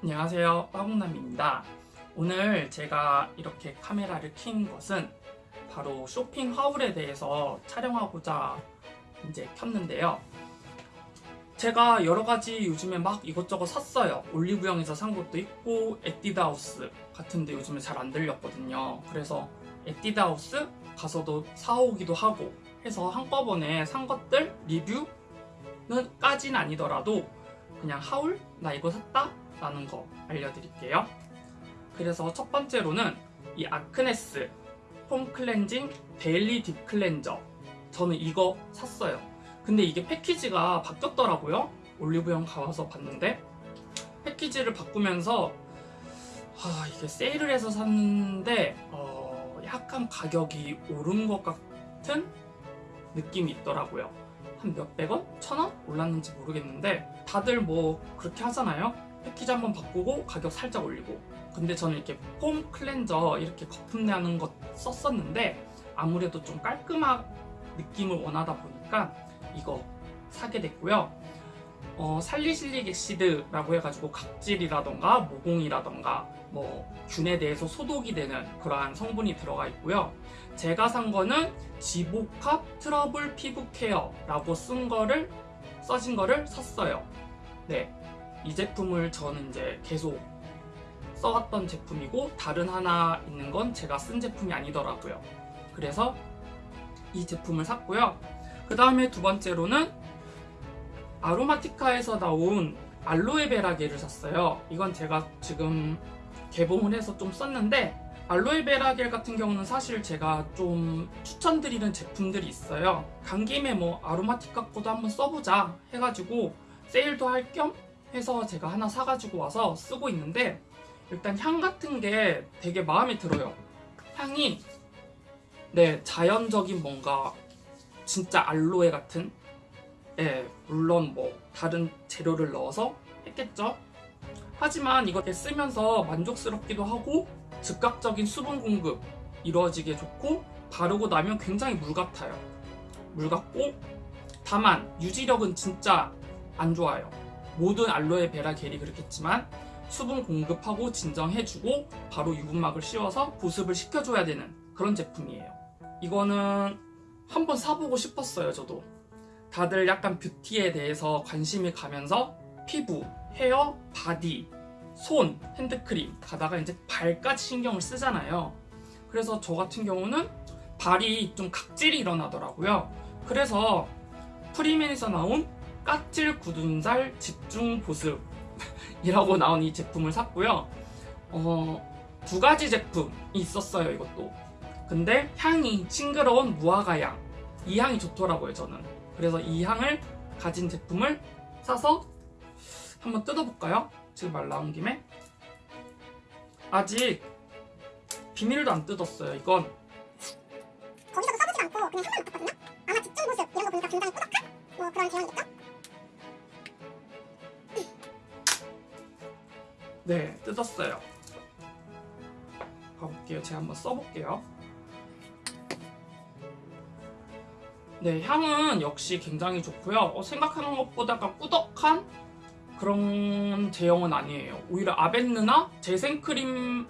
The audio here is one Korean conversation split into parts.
안녕하세요. 빠공남입니다. 오늘 제가 이렇게 카메라를 킨 것은 바로 쇼핑 하울에 대해서 촬영하고자 이제 켰는데요. 제가 여러가지 요즘에 막 이것저것 샀어요. 올리브영에서 산 것도 있고 에뛰드하우스 같은데 요즘에 잘 안 들렸거든요. 그래서 에뛰드하우스 가서도 사오기도 하고 해서 한꺼번에 산 것들 리뷰는 까진 아니더라도 그냥 haul? 나 이거 샀다? 라는 거 알려드릴게요. 그래서 첫 번째로는 이 아크네스 foam cleansing daily deep cleanser 저는 이거 샀어요. 근데 이게 패키지가 바뀌었더라고요. 올리브영 가서 봤는데 패키지를 바꾸면서 아, 이게 세일을 해서 샀는데 어, 약간 가격이 오른 것 같은 느낌이 있더라고요. 한 몇백 원? 천 원? 올랐는지 모르겠는데 다들 뭐 그렇게 하잖아요. 패키지 한번 바꾸고 가격 살짝 올리고 근데 저는 이렇게 foam cleanser 이렇게 거품 나는 것 썼었는데 아무래도 좀 깔끔한 느낌을 원하다 보니까 이거 사게 됐고요. 어, salicylic acid라고 해가지고 각질이라던가 모공이라던가 뭐 균에 대해서 소독이 되는 그러한 성분이 들어가 있고요. 제가 산 거는 지복합 트러블 피부 케어라고 쓴 거를 써진 거를 샀어요. 네, 이 제품을 저는 이제 계속 써왔던 제품이고 다른 하나 있는 건 제가 쓴 제품이 아니더라고요. 그래서 이 제품을 샀고요. 그 다음에 두 번째로는 아로마티카에서 나온 알로에베라 겔을 샀어요. 이건 제가 지금 개봉을 해서 좀 썼는데 알로에베라 겔 같은 경우는 사실 제가 좀 추천드리는 제품들이 있어요. 간 김에 뭐 아로마티카 거도 한번 써보자 해가지고 세일도 할 겸 해서 제가 하나 사가지고 와서 쓰고 있는데 일단 향 같은 게 되게 마음에 들어요. 향이 네 자연적인 뭔가 진짜 알로에 같은 예, 물론 뭐 다른 재료를 넣어서 했겠죠. 하지만 이거 쓰면서 만족스럽기도 하고 즉각적인 수분 공급 이루어지게 좋고 바르고 나면 굉장히 물 같아요. 물 같고 다만 유지력은 진짜 안 좋아요. 모든 알로에 베라 겔이 그렇겠지만 수분 공급하고 진정해주고 바로 유분막을 씌워서 보습을 시켜줘야 되는 그런 제품이에요. 이거는 한번 사보고 싶었어요, 저도. 다들 약간 뷰티에 대해서 관심이 가면서 피부, 헤어, 바디, 손, 핸드크림 가다가 이제 발까지 신경을 쓰잖아요. 그래서 저 같은 경우는 발이 좀 각질이 일어나더라고요. 그래서 프리맨에서 나온 까칠 굳은살 집중 보습 이라고 나온 이 제품을 샀고요. 어, 두 가지 제품이 있었어요, 이것도. 근데 향이 싱그러운 무화과 향. 이 향이 좋더라고요, 저는. 그래서 이 향을 가진 제품을 사서 한번 뜯어볼까요? 지금 말 나온 김에. 아직 비닐도 안 뜯었어요, 이건. 거기서도 써보지 않고 그냥 향만 맡았거든요? 아마 집중 보습 이런 거 보니까 굉장히 꾸덕한 뭐 그런 제형이겠죠? 네, 뜯었어요. 가볼게요. 제가 한번 써볼게요. 네, 향은 역시 굉장히 좋고요. 어, 생각하는 것보다 약간 꾸덕한 그런 제형은 아니에요. 오히려 아벤느나 재생크림보다도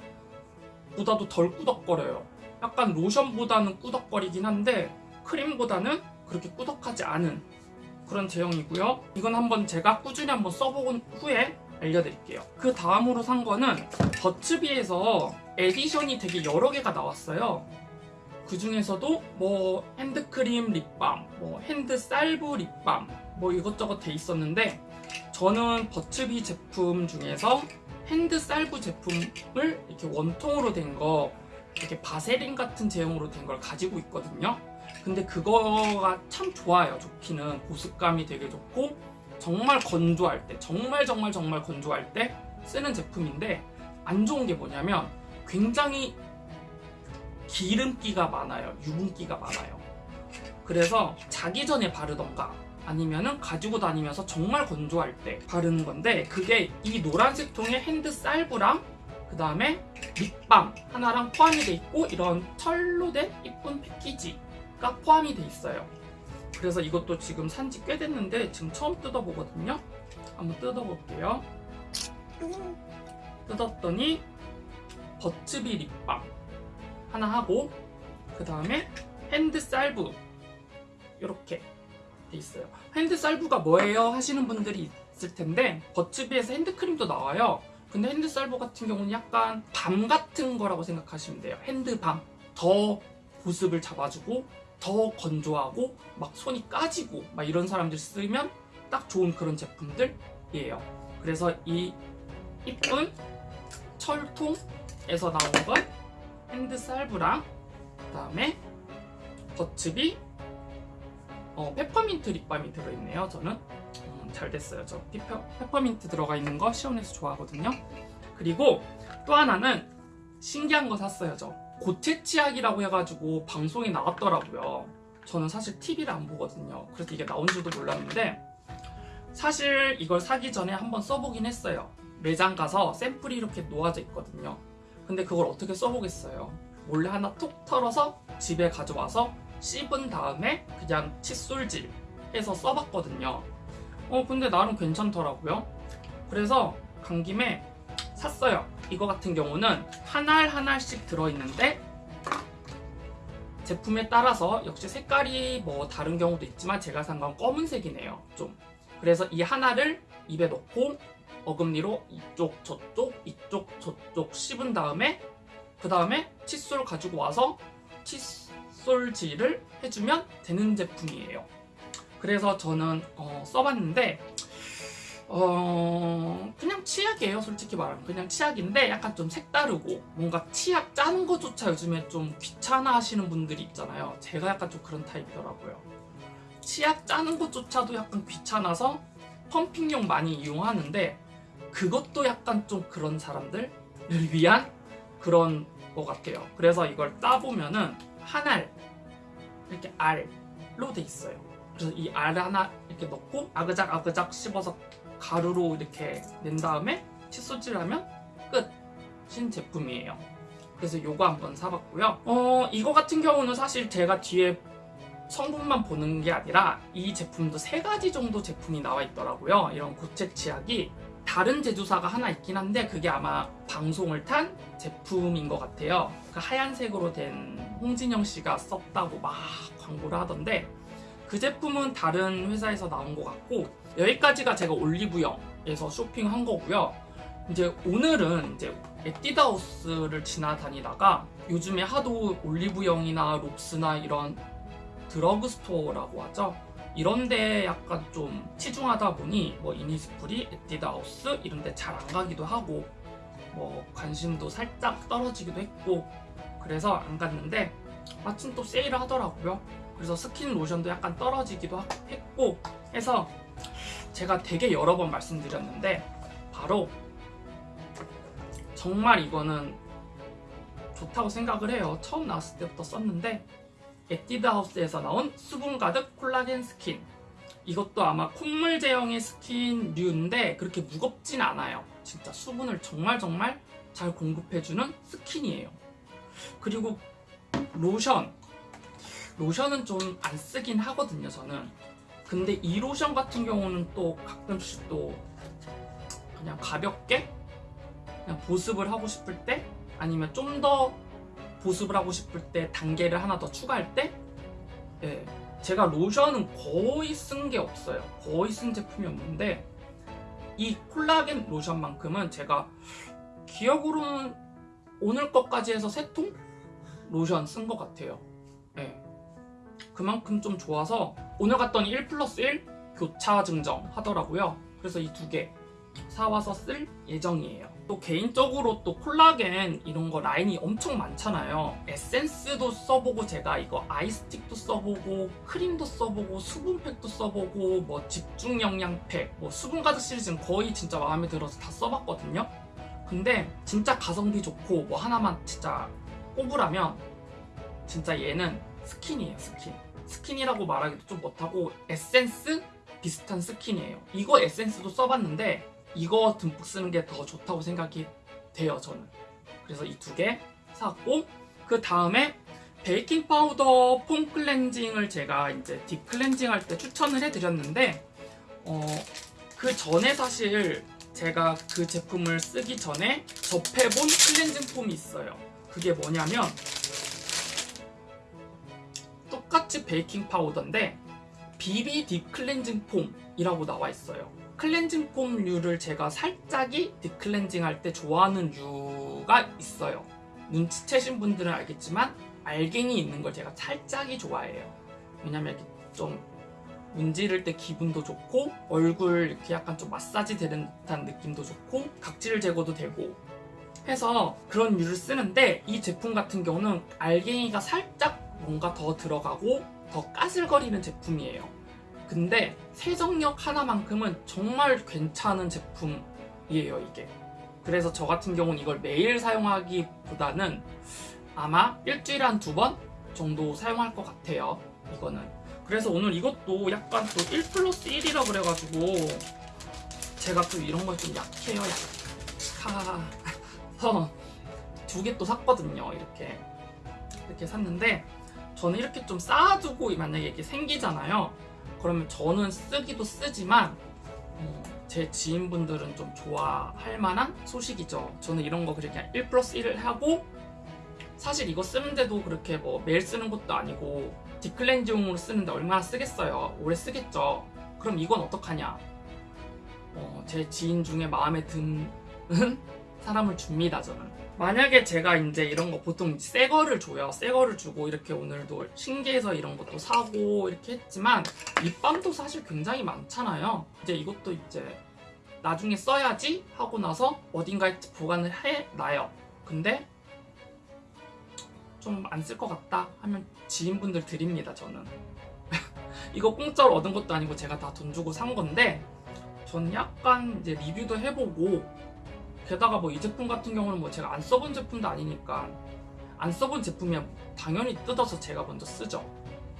덜 꾸덕거려요. 약간 로션보다는 꾸덕거리긴 한데 크림보다는 그렇게 꾸덕하지 않은 그런 제형이고요. 이건 한번 제가 꾸준히 한번 써본 후에 알려드릴게요. 그 다음으로 산 거는 버츠비에서 에디션이 되게 여러 개가 나왔어요. 그 중에서도 뭐 핸드크림 립밤, 뭐 hand salve 립밤, 뭐 이것저것 돼 있었는데 저는 버츠비 제품 중에서 hand salve 제품을 이렇게 원통으로 된 거, 이렇게 바세린 같은 제형으로 된 걸 가지고 있거든요. 근데 그거가 참 좋아요. 좋기는 보습감이 되게 좋고 정말 건조할 때, 정말 정말 정말 건조할 때 쓰는 제품인데 안 좋은 게 뭐냐면 굉장히 기름기가 많아요. 유분기가 많아요. 그래서 자기 전에 바르던가 아니면은 가지고 다니면서 정말 건조할 때 바르는 건데 그게 이 노란색 통에 hand salve랑 그 다음에 립밤 하나랑 포함이 돼 있고 이런 철로 된 이쁜 패키지가 포함이 돼 있어요. 그래서 이것도 지금 산지 꽤 됐는데 지금 처음 뜯어보거든요. 한번 뜯어볼게요. 음, 뜯었더니 버츠비 립밤 하나 하고 그 다음에 hand salve 이렇게 돼 있어요. hand salve가 뭐예요 하시는 분들이 있을 텐데 버츠비에서 핸드크림도 나와요. 근데 hand salve 같은 경우는 약간 balm 같은 거라고 생각하시면 돼요. hand balm 더 보습을 잡아주고 더 건조하고 막 손이 까지고 막 이런 사람들 쓰면 딱 좋은 그런 제품들이에요. 그래서 이 이쁜 철통에서 나온 건 hand salve랑 그 다음에 버츠비 어, 페퍼민트 립밤이 들어있네요. 저는 음, 잘 됐어요. 저 페퍼, 페퍼민트 들어가 있는 거 시원해서 좋아하거든요. 그리고 또 하나는 신기한 거 샀어요. 저 고체 치약이라고 해가지고 방송에 나왔더라고요. 저는 사실 TV를 안 보거든요. 그래서 이게 나온 줄도 몰랐는데 사실 이걸 사기 전에 한번 써보긴 했어요. 매장 가서 샘플이 이렇게 놓아져 있거든요. 근데 그걸 어떻게 써보겠어요? 몰래 하나 톡 털어서 집에 가져와서 씹은 다음에 그냥 칫솔질 해서 써봤거든요. 어, 근데 나름 괜찮더라고요. 그래서 간 김에 샀어요. 이거 같은 경우는 한알한 알씩 들어있는데 제품에 따라서 역시 색깔이 뭐 다른 경우도 있지만 제가 산 건 검은색이네요. 좀. 그래서 이 하나를 입에 넣고 어금니로 이쪽 저쪽 이쪽 저쪽 씹은 다음에 그 다음에 칫솔 가지고 와서 칫솔질을 해주면 되는 제품이에요. 그래서 저는 어, 써봤는데 어 그냥 치약이에요 솔직히 말하면. 그냥 치약인데 약간 좀 색다르고 뭔가 치약 짜는 것조차 요즘에 좀 귀찮아 하시는 분들이 있잖아요. 제가 약간 좀 그런 타입이더라고요. 치약 짜는 것조차도 약간 귀찮아서 펌핑용 많이 이용하는데 그것도 약간 좀 그런 사람들을 위한 그런 것 같아요. 그래서 이걸 따보면은 한 알 이렇게 알로 돼 있어요. 그래서 이 알 하나 이렇게 넣고 아그작 아그작 씹어서 가루로 이렇게 낸 다음에 칫솔질 하면 끝인 제품이에요. 그래서 요거 한번 사봤고요. 어 이거 같은 경우는 사실 제가 뒤에 성분만 보는 게 아니라 이 제품도 세 가지 정도 제품이 나와 있더라고요. 이런 고체 치약이 다른 제조사가 하나 있긴 한데 그게 아마 방송을 탄 제품인 것 같아요. 그 하얀색으로 된 홍진영 씨가 썼다고 막 광고를 하던데 그 제품은 다른 회사에서 나온 것 같고 여기까지가 제가 올리브영에서 쇼핑한 거고요. 이제 오늘은 이제 에뛰드하우스를 지나다니다가 요즘에 하도 올리브영이나 롭스나 이런 드러그 스토어라고 하죠. 이런데 약간 좀 치중하다 보니 뭐 이니스프리, 에뛰드하우스 이런데 잘 안 가기도 하고 뭐 관심도 살짝 떨어지기도 했고 그래서 안 갔는데 마침 또 세일을 하더라고요. 그래서 스킨 로션도 약간 떨어지기도 했고 해서 제가 되게 여러 번 말씀드렸는데 바로 정말 이거는 좋다고 생각을 해요. 처음 나왔을 때부터 썼는데 에뛰드하우스에서 나온 수분 가득 콜라겐 스킨 이것도 아마 콧물 제형의 스킨류인데 그렇게 무겁진 않아요. 진짜 수분을 정말 정말 잘 공급해주는 스킨이에요. 그리고 로션 로션은 좀 안 쓰긴 하거든요 저는 근데 이 로션 같은 경우는 또 가끔씩 또 그냥 가볍게 그냥 보습을 하고 싶을 때 아니면 좀 더 보습을 하고 싶을 때 단계를 하나 더 추가할 때 예, 제가 로션은 거의 쓴 게 없어요 거의 쓴 제품이 없는데 이 콜라겐 로션만큼은 제가 기억으로는 오늘 것까지 해서 세 통 로션 쓴 것 같아요 예. 그만큼 좀 좋아서 오늘 갔더니 1 플러스 1 교차 증정 하더라고요. 그래서 이 두 개 사와서 쓸 예정이에요. 또 개인적으로 또 콜라겐 이런 거 라인이 엄청 많잖아요. 에센스도 써보고 제가 이거 아이스틱도 써보고 크림도 써보고 수분팩도 써보고 뭐 집중 영양팩 뭐 수분 가득 시리즈는 거의 진짜 마음에 들어서 다 써봤거든요. 근데 진짜 가성비 좋고 뭐 하나만 진짜 꼽으라면 진짜 얘는 스킨이에요 스킨 스킨이라고 말하기도 좀 못하고 에센스? 비슷한 스킨이에요. 이거 에센스도 써봤는데 이거 듬뿍 쓰는 게 더 좋다고 생각이 돼요 저는. 그래서 이 두 개 샀고 그 다음에 베이킹 파우더 foam cleansing을 제가 이제 deep cleansing 할 때 추천을 해드렸는데 어, 그 전에 사실 제가 그 제품을 쓰기 전에 접해본 cleansing foam이 있어요. 그게 뭐냐면 똑같이 베이킹 파우더인데 BB deep cleansing foam이라고 나와 있어요. cleansing foam류를 제가 살짝이 deep cleansing 할 때 좋아하는 류가 있어요. 눈치채신 분들은 알겠지만 알갱이 있는 걸 제가 살짝이 좋아해요. 왜냐면 좀 문지를 때 기분도 좋고 얼굴 이렇게 약간 좀 마사지 되는 듯한 느낌도 좋고 각질 제거도 되고 해서 그런 류를 쓰는데 이 제품 같은 경우는 알갱이가 살짝 뭔가 더 들어가고 더 까슬거리는 제품이에요. 근데 세정력 하나만큼은 정말 괜찮은 제품이에요, 이게. 그래서 저 같은 경우는 이걸 매일 사용하기보다는 아마 일주일에 한 두 번 정도 사용할 것 같아요, 이거는. 그래서 오늘 이것도 약간 또 1 플러스 1이라 그래가지고 제가 또 이런 걸 좀 약해요, 약해서 두 개 또 샀거든요, 이렇게. 이렇게 샀는데 저는 이렇게 좀 쌓아두고 만약에 이게 생기잖아요. 그러면 저는 쓰기도 쓰지만 음, 제 지인분들은 좀 좋아할 만한 소식이죠. 저는 이런 거 그렇게 1 플러스 1을 하고 사실 이거 쓰는데도 그렇게 뭐 매일 쓰는 것도 아니고 딥클렌징용으로 쓰는데 얼마나 쓰겠어요. 오래 쓰겠죠. 그럼 이건 어떡하냐? 어, 제 지인 중에 마음에 드는 사람을 줍니다, 저는. 만약에 제가 이제 이런 거 보통 새 거를 줘요. 새 거를 주고 이렇게 오늘도 신기해서 이런 것도 사고 이렇게 했지만 립밤도 사실 굉장히 많잖아요. 이제 이것도 이제 나중에 써야지 하고 나서 어딘가에 보관을 해놔요. 근데 좀 안 쓸 것 같다 하면 지인분들 드립니다, 저는. 이거 공짜로 얻은 것도 아니고 제가 다 돈 주고 산 건데 저는 약간 이제 리뷰도 해보고 게다가 뭐 이 제품 같은 경우는 뭐 제가 안 써본 제품도 아니니까 안 써본 제품이면 당연히 뜯어서 제가 먼저 쓰죠.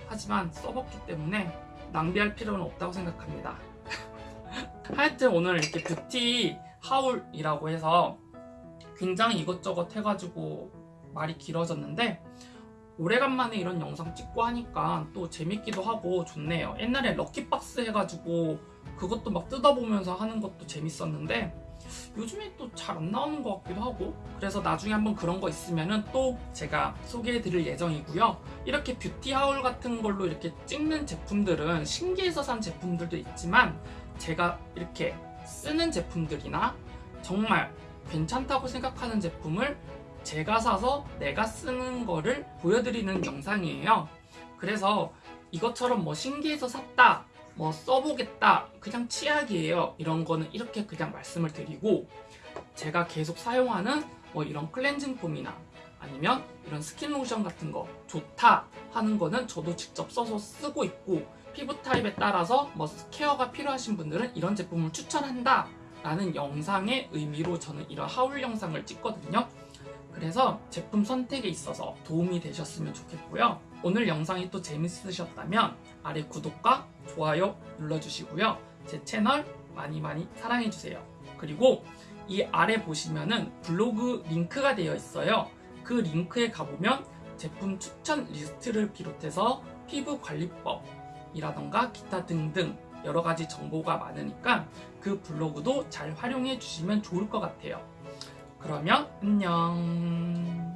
하지만 써봤기 때문에 낭비할 필요는 없다고 생각합니다. 하여튼 오늘 이렇게 뷰티 하울이라고 해서 굉장히 이것저것 해가지고 말이 길어졌는데 오래간만에 이런 영상 찍고 하니까 또 재밌기도 하고 좋네요. 옛날에 럭키박스 해가지고 그것도 막 뜯어보면서 하는 것도 재밌었는데 요즘에 또 잘 안 나오는 것 같기도 하고 그래서 나중에 한번 그런 거 있으면은 또 제가 소개해 드릴 예정이고요. 이렇게 뷰티 하울 같은 걸로 이렇게 찍는 제품들은 신기해서 산 제품들도 있지만 제가 이렇게 쓰는 제품들이나 정말 괜찮다고 생각하는 제품을 제가 사서 내가 쓰는 거를 보여드리는 영상이에요. 그래서 이것처럼 뭐 신기해서 샀다 뭐 써보겠다 그냥 치약이에요. 이런 거는 이렇게 그냥 말씀을 드리고 제가 계속 사용하는 뭐 이런 cleansing foam이나 아니면 이런 스킨 로션 같은 거 좋다 하는 거는 저도 직접 써서 쓰고 있고 피부 타입에 따라서 뭐 케어가 필요하신 분들은 이런 제품을 추천한다 라는 영상의 의미로 저는 이런 하울 영상을 찍거든요. 그래서 제품 선택에 있어서 도움이 되셨으면 좋겠고요. 오늘 영상이 또 재밌으셨다면 아래 구독과 좋아요 눌러주시고요. 제 채널 많이 많이 사랑해주세요. 그리고 이 아래 보시면은 블로그 링크가 되어 있어요. 그 링크에 가보면 제품 추천 리스트를 비롯해서 피부 관리법이라던가 기타 등등 여러 가지 정보가 많으니까 그 블로그도 잘 활용해 주시면 좋을 것 같아요. 그러면 안녕.